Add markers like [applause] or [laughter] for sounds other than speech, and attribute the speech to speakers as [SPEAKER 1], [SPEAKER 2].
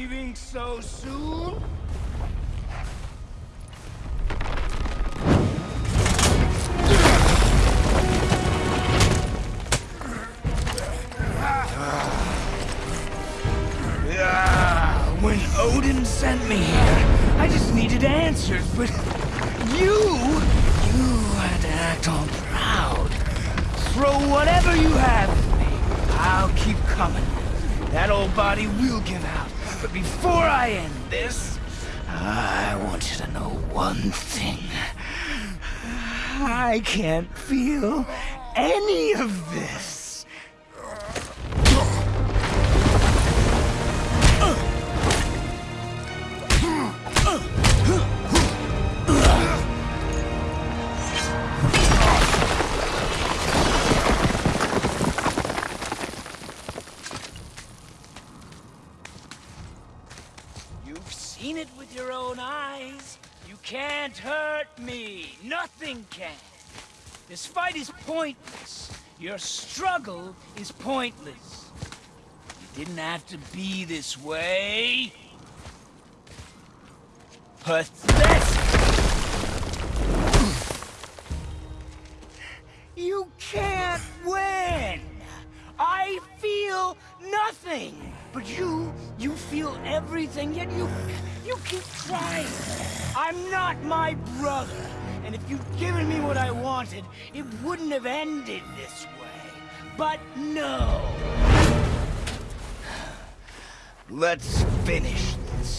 [SPEAKER 1] leaving so soon? [sighs] When Odin sent me here, I just needed answers, but you, you had to act all proud. Throw whatever you have at me. I'll keep coming. That old body will give out. But before I end this, I want you to know one thing. I can't feel any of this. You've seen it with your own eyes. You can't hurt me. Nothing can. This fight is pointless. Your struggle is pointless. You didn't have to be this way. Pathetic! You can't win! I feel nothing! But you, you feel everything, yet you, you keep trying. I'm not my brother, and if you'd given me what I wanted, it wouldn't have ended this way. But no! Let's finish this.